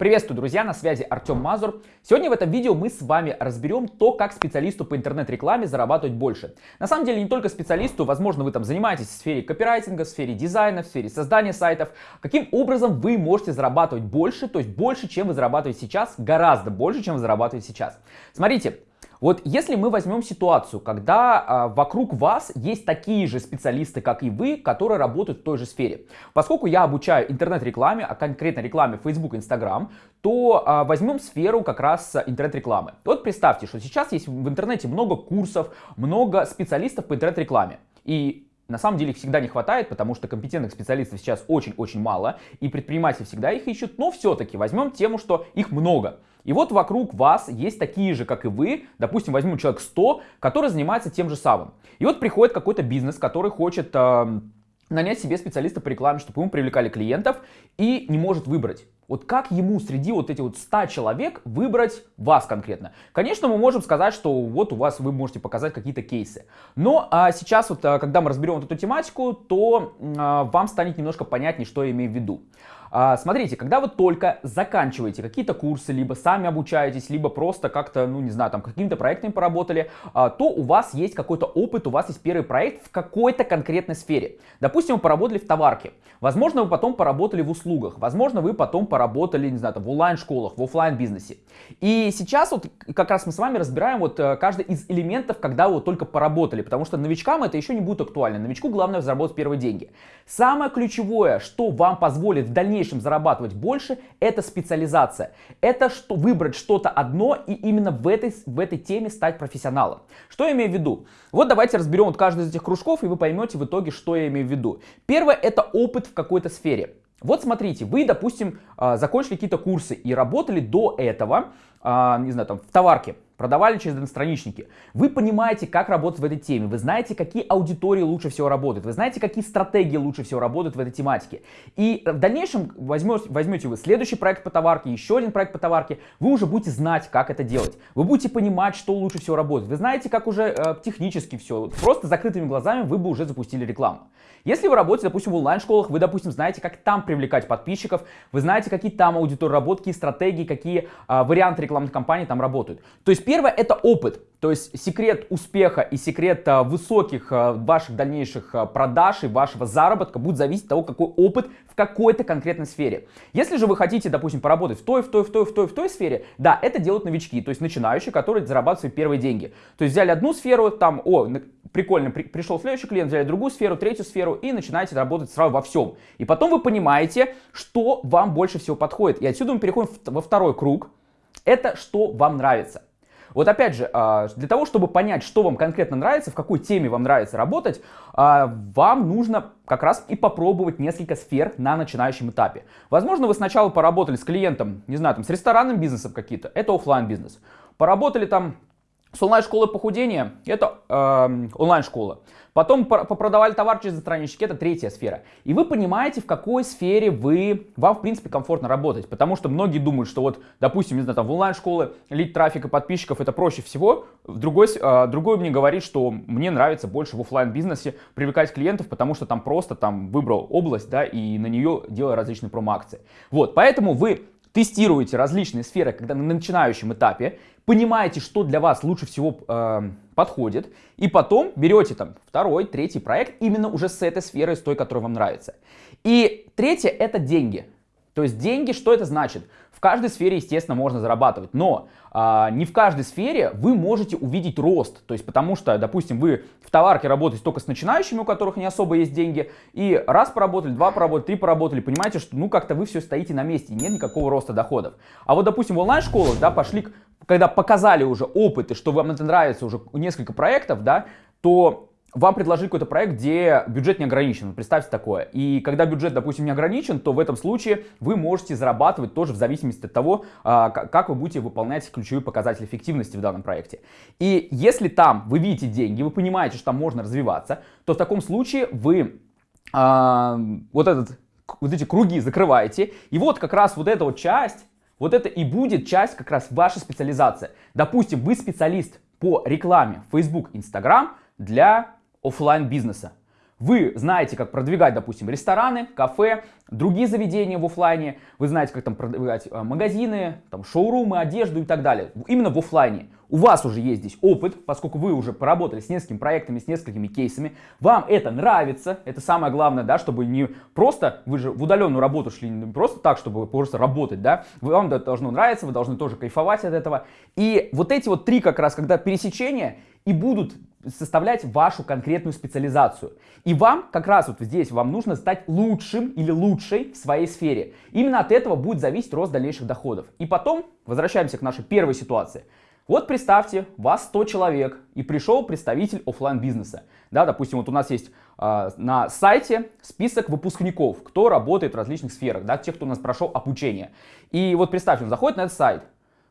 Приветствую, друзья, на связи Артем Мазур. Сегодня в этом видео мы с вами разберем то, как специалисту по интернет-рекламе зарабатывать больше. На самом деле не только специалисту, возможно вы там занимаетесь в сфере копирайтинга, в сфере дизайна, в сфере создания сайтов. Каким образом вы можете зарабатывать больше, то есть больше, чем вы зарабатываете сейчас, гораздо больше, чем вы зарабатываете сейчас. Смотрите, вот если мы возьмем ситуацию, когда а, вокруг вас есть такие же специалисты, как и вы, которые работают в той же сфере. Поскольку я обучаю интернет-рекламе, а конкретно рекламе Facebook, Instagram, то а, возьмем сферу как раз интернет-рекламы. Вот представьте, что сейчас есть в интернете много курсов, много специалистов по интернет-рекламе. И на самом деле их всегда не хватает, потому что компетентных специалистов сейчас очень-очень мало, и предприниматели всегда их ищут, но все-таки возьмем тему, что их много. И вот вокруг вас есть такие же, как и вы, допустим, возьмем человек 100, который занимается тем же самым. И вот приходит какой-то бизнес, который хочет э, нанять себе специалиста по рекламе, чтобы ему привлекали клиентов, и не может выбрать. Вот как ему среди вот этих вот 100 человек выбрать вас конкретно? Конечно, мы можем сказать, что вот у вас вы можете показать какие-то кейсы. Но а, сейчас вот, а, когда мы разберем вот эту тематику, то а, вам станет немножко понятнее, что я имею в виду. А, смотрите, когда вы только заканчиваете какие-то курсы, либо сами обучаетесь, либо просто как-то, ну не знаю, там какими-то проектами поработали, а, то у вас есть какой-то опыт, у вас есть первый проект в какой-то конкретной сфере. Допустим, вы поработали в товарке, возможно, вы потом поработали в услугах, возможно, вы потом поработали, не знаю, там, в онлайн-школах, в офлайн бизнесе И сейчас вот как раз мы с вами разбираем вот э, каждый из элементов, когда вы вот только поработали, потому что новичкам это еще не будет актуально. Новичку главное заработать первые деньги. Самое ключевое, что вам позволит в дальнейшем дальнейшем зарабатывать больше, это специализация. Это что, выбрать что-то одно и именно в этой, в этой теме стать профессионалом. Что я имею в виду? Вот давайте разберем вот каждый из этих кружков, и вы поймете в итоге, что я имею в виду. Первое – это опыт в какой-то сфере. Вот смотрите, вы, допустим, а, закончили какие-то курсы и работали до этого, а, не знаю, там, в товарке, продавали через одностраничники. Вы понимаете, как работать в этой теме, вы знаете, какие аудитории лучше всего работают, вы знаете, какие стратегии лучше всего работают в этой тематике. И в дальнейшем возьмете, возьмете вы следующий проект по товарке, еще один проект по товарке, вы уже будете знать, как это делать. Вы будете понимать, что лучше всего работает. Вы знаете, как уже э, технически все. Просто закрытыми глазами вы бы уже запустили рекламу. Если вы работаете, допустим, в онлайн-школах, вы, допустим, знаете, как там привлекать подписчиков, вы знаете, какие там аудитории работают, какие стратегии, какие э, варианты рекламных кампаний там работают. То есть Первое это опыт. То есть секрет успеха и секрет а, высоких а, ваших дальнейших а, продаж и вашего заработка будет зависеть от того, какой опыт в какой-то конкретной сфере. Если же вы хотите, допустим, поработать в той, в той, в той, в той, в той сфере, да, это делают новички, то есть начинающие, которые зарабатывают свои первые деньги. То есть взяли одну сферу, там, о, прикольно, при, пришел следующий клиент, взяли другую сферу, третью сферу и начинаете работать сразу во всем. И потом вы понимаете, что вам больше всего подходит. И отсюда мы переходим во второй круг. Это что вам нравится. Вот опять же, а, для того, чтобы понять, что вам конкретно нравится, в какой теме вам нравится работать, а, вам нужно как раз и попробовать несколько сфер на начинающем этапе. Возможно, вы сначала поработали с клиентом, не знаю, там, с ресторанным бизнесом какие-то, это офлайн бизнес. Поработали там с онлайн-школой похудения, это э, онлайн-школа. Потом попродавали товар через странички, это третья сфера. И вы понимаете, в какой сфере вы, вам, в принципе, комфортно работать. Потому что многие думают, что вот, допустим, не знаю, там в онлайн-школы лить трафика подписчиков это проще всего. Другой, э, другой мне говорит, что мне нравится больше в офлайн бизнесе привлекать клиентов, потому что там просто там выбрал область, да, и на нее делаю различные промо-акции. Вот, поэтому вы тестируете различные сферы, когда на начинающем этапе, понимаете, что для вас лучше всего э, подходит, и потом берете там второй, третий проект именно уже с этой сферы, с той, которая вам нравится. И третье это деньги. То есть деньги, что это значит? В каждой сфере, естественно, можно зарабатывать, но а, не в каждой сфере вы можете увидеть рост. То есть, потому что, допустим, вы в товарке работаете только с начинающими, у которых не особо есть деньги, и раз поработали, два поработали, три поработали, понимаете, что ну как-то вы все стоите на месте, нет никакого роста доходов. А вот, допустим, в онлайн-школах, да, пошли, когда показали уже опыты, что вам это нравится уже несколько проектов, да, то вам предложили какой-то проект, где бюджет не ограничен. Представьте такое. И когда бюджет, допустим, не ограничен, то в этом случае вы можете зарабатывать тоже в зависимости от того, а, как вы будете выполнять ключевые показатели эффективности в данном проекте. И если там вы видите деньги, вы понимаете, что там можно развиваться, то в таком случае вы а, вот, этот, вот эти круги закрываете. И вот как раз вот эта вот часть, вот это и будет часть как раз вашей специализации. Допустим, вы специалист по рекламе Facebook, Instagram для офлайн бизнеса. вы знаете, как продвигать, допустим, рестораны, кафе, другие заведения в офлайне, вы знаете, как там продвигать э, магазины, там, шоурумы, одежду и так далее. Именно в офлайне. У вас уже есть здесь опыт, поскольку вы уже поработали с несколькими проектами, с несколькими кейсами. Вам это нравится, это самое главное, да, чтобы не просто, вы же в удаленную работу шли не просто так, чтобы просто работать, да. Вам это должно нравиться, вы должны тоже кайфовать от этого. И вот эти вот три как раз, когда пересечения и будут составлять вашу конкретную специализацию. И вам как раз вот здесь вам нужно стать лучшим или лучшей в своей сфере. Именно от этого будет зависеть рост дальнейших доходов. И потом возвращаемся к нашей первой ситуации. Вот представьте, вас 100 человек и пришел представитель офлайн бизнеса. Да, допустим, вот у нас есть э, на сайте список выпускников, кто работает в различных сферах, да, тех, кто у нас прошел обучение. И вот представьте, он заходит на этот сайт,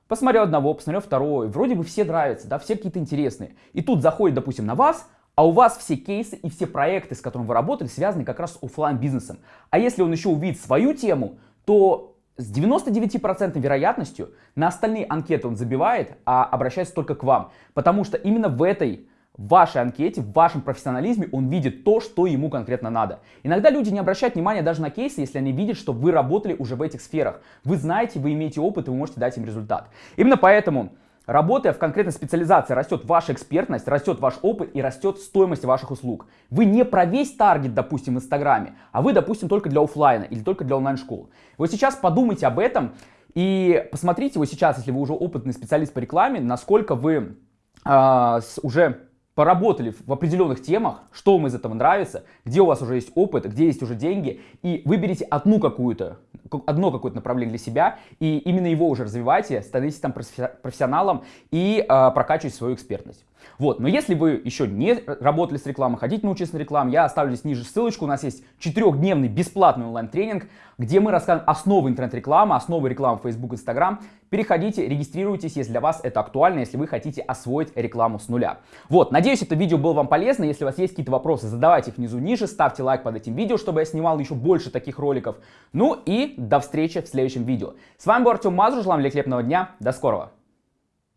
посмотрел одного, посмотрел второго, вроде бы все нравятся, да, все какие-то интересные. И тут заходит, допустим, на вас, а у вас все кейсы и все проекты, с которыми вы работали, связаны как раз с офлайн бизнесом. А если он еще увидит свою тему, то с 99% вероятностью на остальные анкеты он забивает, а обращается только к вам. Потому что именно в этой в вашей анкете, в вашем профессионализме он видит то, что ему конкретно надо. Иногда люди не обращают внимания даже на кейсы, если они видят, что вы работали уже в этих сферах. Вы знаете, вы имеете опыт, и вы можете дать им результат. Именно поэтому Работая в конкретной специализации, растет ваша экспертность, растет ваш опыт и растет стоимость ваших услуг. Вы не про весь таргет, допустим, в Инстаграме, а вы, допустим, только для офлайна или только для онлайн-школ. Вот сейчас подумайте об этом и посмотрите вот сейчас, если вы уже опытный специалист по рекламе, насколько вы э, уже поработали в определенных темах, что вам из этого нравится, где у вас уже есть опыт, где есть уже деньги, и выберите одну какую-то, одно какое-то направление для себя, и именно его уже развивайте, становитесь там профессионалом и э, прокачивайте свою экспертность. Вот, но если вы еще не работали с рекламой, хотите научиться на рекламе, я оставлю здесь ниже ссылочку, у нас есть четырехдневный бесплатный онлайн-тренинг, где мы расскажем основы интернет-рекламы, основы рекламы Facebook, Instagram. Переходите, регистрируйтесь, если для вас это актуально, если вы хотите освоить рекламу с нуля. Вот, надеюсь, это видео было вам полезно. Если у вас есть какие-то вопросы, задавайте их внизу ниже, ставьте лайк под этим видео, чтобы я снимал еще больше таких роликов. Ну и до встречи в следующем видео. С вами был Артем Мазур, желаю вам великолепного дня, до скорого.